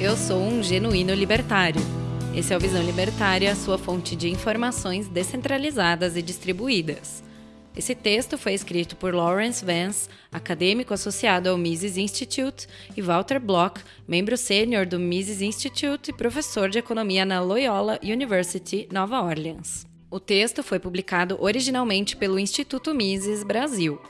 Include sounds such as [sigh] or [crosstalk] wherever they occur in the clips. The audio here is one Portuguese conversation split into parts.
Eu sou um genuíno libertário. Esse é o Visão Libertária, sua fonte de informações descentralizadas e distribuídas. Esse texto foi escrito por Lawrence Vance, acadêmico associado ao Mises Institute, e Walter Block, membro sênior do Mises Institute e professor de economia na Loyola University, Nova Orleans. O texto foi publicado originalmente pelo Instituto Mises Brasil.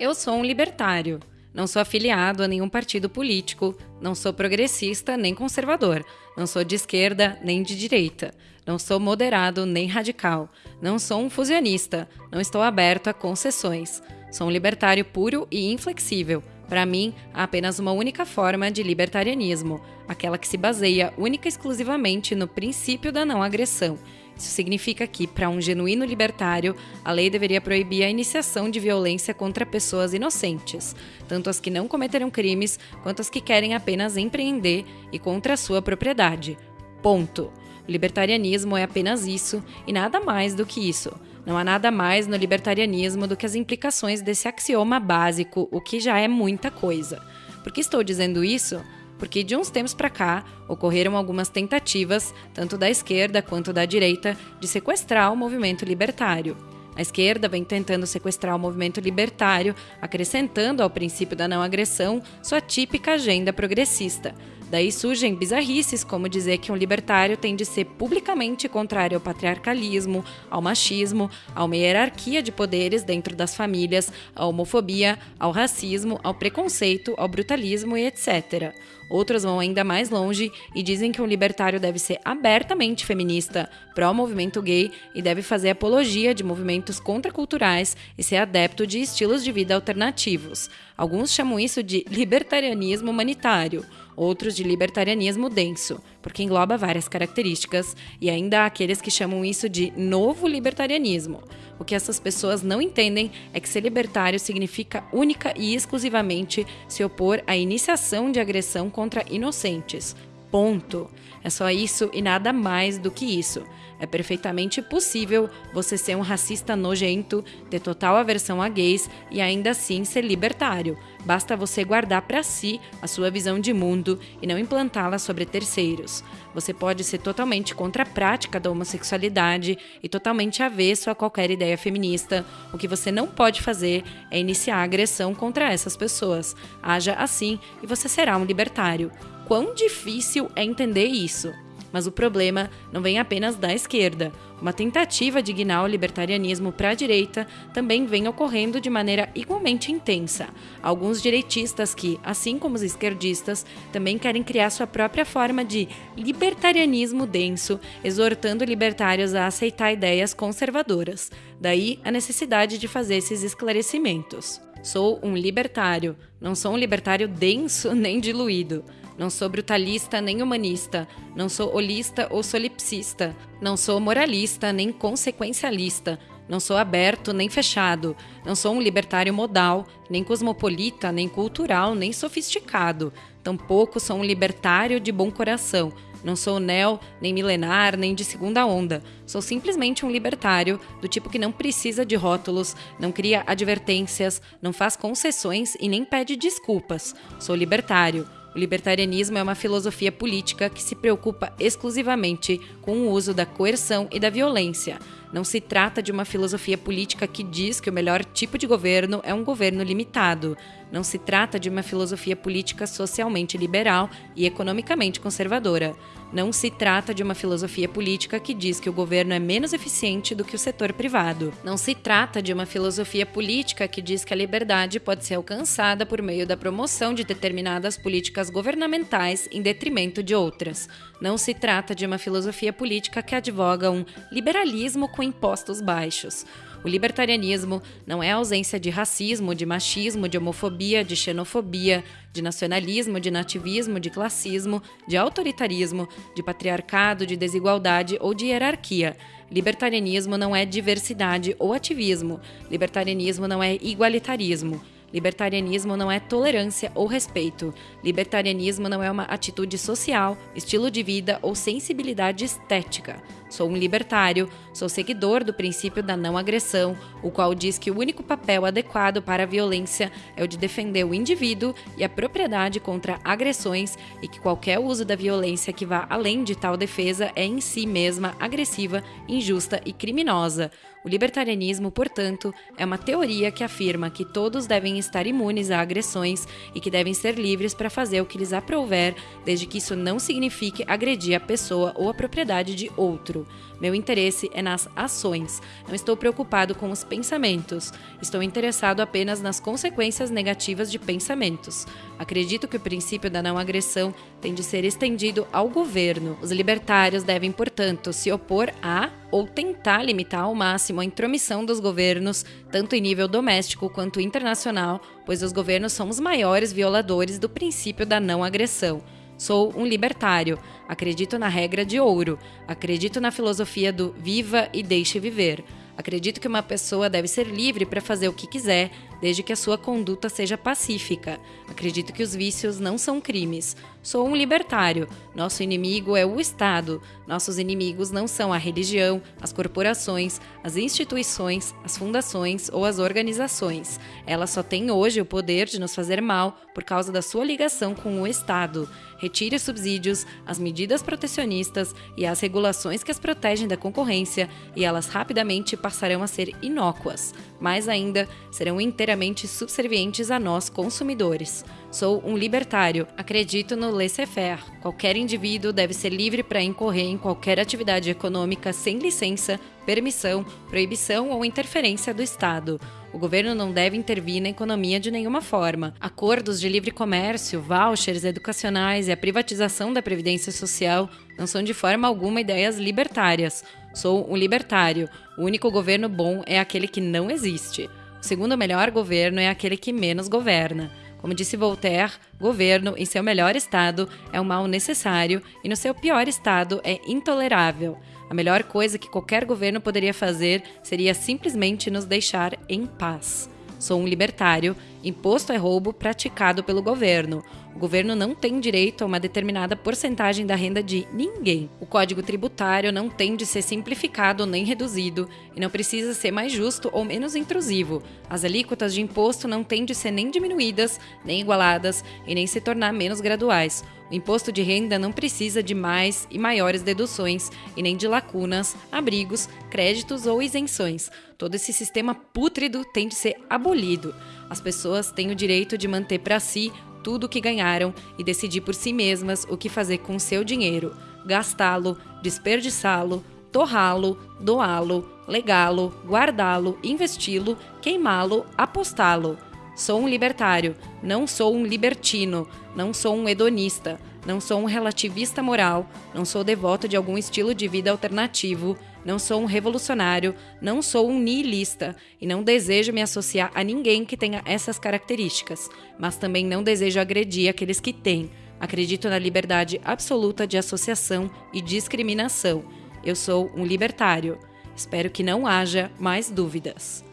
Eu sou um libertário. Não sou afiliado a nenhum partido político, não sou progressista nem conservador, não sou de esquerda nem de direita, não sou moderado nem radical, não sou um fusionista, não estou aberto a concessões. Sou um libertário puro e inflexível. Para mim, há apenas uma única forma de libertarianismo, aquela que se baseia única e exclusivamente no princípio da não agressão isso significa que, para um genuíno libertário, a lei deveria proibir a iniciação de violência contra pessoas inocentes, tanto as que não cometeram crimes quanto as que querem apenas empreender e contra a sua propriedade. Ponto. O libertarianismo é apenas isso e nada mais do que isso. Não há nada mais no libertarianismo do que as implicações desse axioma básico, o que já é muita coisa. Por que estou dizendo isso? Porque de uns tempos para cá ocorreram algumas tentativas, tanto da esquerda quanto da direita, de sequestrar o movimento libertário. A esquerda vem tentando sequestrar o movimento libertário, acrescentando ao princípio da não agressão sua típica agenda progressista, Daí surgem bizarrices como dizer que um libertário tem de ser publicamente contrário ao patriarcalismo, ao machismo, a uma hierarquia de poderes dentro das famílias, à homofobia, ao racismo, ao preconceito, ao brutalismo e etc. Outros vão ainda mais longe e dizem que um libertário deve ser abertamente feminista, pró-movimento gay e deve fazer apologia de movimentos contraculturais e ser adepto de estilos de vida alternativos. Alguns chamam isso de libertarianismo humanitário outros de libertarianismo denso, porque engloba várias características, e ainda há aqueles que chamam isso de novo libertarianismo. O que essas pessoas não entendem é que ser libertário significa única e exclusivamente se opor à iniciação de agressão contra inocentes. Ponto. É só isso e nada mais do que isso. É perfeitamente possível você ser um racista nojento, ter total aversão a gays e ainda assim ser libertário. Basta você guardar para si a sua visão de mundo e não implantá-la sobre terceiros. Você pode ser totalmente contra a prática da homossexualidade e totalmente avesso a qualquer ideia feminista. O que você não pode fazer é iniciar agressão contra essas pessoas. Haja assim e você será um libertário. Quão difícil é entender isso? Mas o problema não vem apenas da esquerda. Uma tentativa de guinar o libertarianismo para a direita também vem ocorrendo de maneira igualmente intensa. Alguns direitistas que, assim como os esquerdistas, também querem criar sua própria forma de libertarianismo denso, exortando libertários a aceitar ideias conservadoras. Daí a necessidade de fazer esses esclarecimentos. Sou um libertário, não sou um libertário denso [laughs] nem diluído. Não sou brutalista nem humanista. Não sou holista ou solipsista. Não sou moralista nem consequencialista. Não sou aberto nem fechado. Não sou um libertário modal, nem cosmopolita, nem cultural, nem sofisticado. Tampouco sou um libertário de bom coração. Não sou neo, nem milenar, nem de segunda onda. Sou simplesmente um libertário, do tipo que não precisa de rótulos, não cria advertências, não faz concessões e nem pede desculpas. Sou libertário o libertarianismo é uma filosofia política que se preocupa exclusivamente com o uso da coerção e da violência. Não se trata de uma filosofia política que diz que o melhor tipo de governo é um governo limitado. Não se trata de uma filosofia política socialmente liberal e economicamente conservadora. Não se trata de uma filosofia política que diz que o governo é menos eficiente do que o setor privado. Não se trata de uma filosofia política que diz que a liberdade pode ser alcançada por meio da promoção de determinadas políticas governamentais em detrimento de outras. Não se trata de uma filosofia política que advoga um liberalismo com impostos baixos. O libertarianismo não é ausência de racismo, de machismo, de homofobia, de xenofobia, de nacionalismo, de nativismo, de classismo, de autoritarismo, de patriarcado, de desigualdade ou de hierarquia. Libertarianismo não é diversidade ou ativismo. Libertarianismo não é igualitarismo. Libertarianismo não é tolerância ou respeito. Libertarianismo não é uma atitude social, estilo de vida ou sensibilidade estética. Sou um libertário, sou seguidor do princípio da não agressão, o qual diz que o único papel adequado para a violência é o de defender o indivíduo e a propriedade contra agressões e que qualquer uso da violência que vá além de tal defesa é em si mesma agressiva, injusta e criminosa. O libertarianismo, portanto, é uma teoria que afirma que todos devem estar imunes a agressões e que devem ser livres para fazer o que lhes aprouver, desde que isso não signifique agredir a pessoa ou a propriedade de outro. Meu interesse é nas ações. Não estou preocupado com os pensamentos. Estou interessado apenas nas consequências negativas de pensamentos. Acredito que o princípio da não agressão tem de ser estendido ao governo. Os libertários devem, portanto, se opor a ou tentar limitar ao máximo a intromissão dos governos, tanto em nível doméstico quanto internacional, pois os governos são os maiores violadores do princípio da não agressão. Sou um libertário, acredito na regra de ouro, acredito na filosofia do viva e deixe viver. Acredito que uma pessoa deve ser livre para fazer o que quiser, desde que a sua conduta seja pacífica. Acredito que os vícios não são crimes. Sou um libertário. Nosso inimigo é o Estado. Nossos inimigos não são a religião, as corporações, as instituições, as fundações ou as organizações. Elas só têm hoje o poder de nos fazer mal por causa da sua ligação com o Estado. Retire os subsídios, as medidas protecionistas e as regulações que as protegem da concorrência, e elas rapidamente passarão a ser inócuas. Mais ainda, serão inteiramente subservientes a nós, consumidores. Sou um libertário, acredito no laissez-faire. Qualquer indivíduo deve ser livre para incorrer em qualquer atividade econômica sem licença, permissão, proibição ou interferência do Estado. O governo não deve intervir na economia de nenhuma forma. Acordos de livre comércio, vouchers educacionais e a privatização da previdência social não são de forma alguma ideias libertárias. Sou um libertário. O único governo bom é aquele que não existe. O segundo melhor governo é aquele que menos governa. Como disse Voltaire, governo, em seu melhor estado, é um mal necessário e no seu pior estado é intolerável. A melhor coisa que qualquer governo poderia fazer seria simplesmente nos deixar em paz. Sou um libertário. Imposto é roubo praticado pelo governo. O governo não tem direito a uma determinada porcentagem da renda de ninguém. O código tributário não tem de ser simplificado nem reduzido e não precisa ser mais justo ou menos intrusivo. As alíquotas de imposto não têm de ser nem diminuídas, nem igualadas e nem se tornar menos graduais. O imposto de renda não precisa de mais e maiores deduções e nem de lacunas, abrigos, créditos ou isenções. Todo esse sistema pútrido tem de ser abolido. As pessoas têm o direito de manter para si tudo o que ganharam e decidir por si mesmas o que fazer com o seu dinheiro, gastá-lo, desperdiçá-lo, torrá-lo, doá-lo, legá-lo, guardá-lo, investi-lo, queimá-lo, apostá-lo. Sou um libertário, não sou um libertino, não sou um hedonista, não sou um relativista moral, não sou devoto de algum estilo de vida alternativo, não sou um revolucionário, não sou um nihilista e não desejo me associar a ninguém que tenha essas características, mas também não desejo agredir aqueles que têm. Acredito na liberdade absoluta de associação e discriminação. Eu sou um libertário. Espero que não haja mais dúvidas.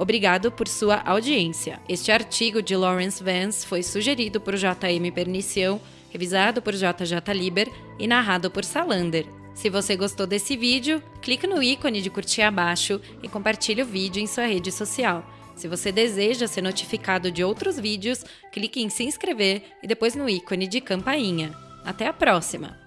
Obrigado por sua audiência. Este artigo de Lawrence Vance foi sugerido por JM Pernicião, revisado por JJ Liber e narrado por Salander. Se você gostou desse vídeo, clique no ícone de curtir abaixo e compartilhe o vídeo em sua rede social. Se você deseja ser notificado de outros vídeos, clique em se inscrever e depois no ícone de campainha. Até a próxima!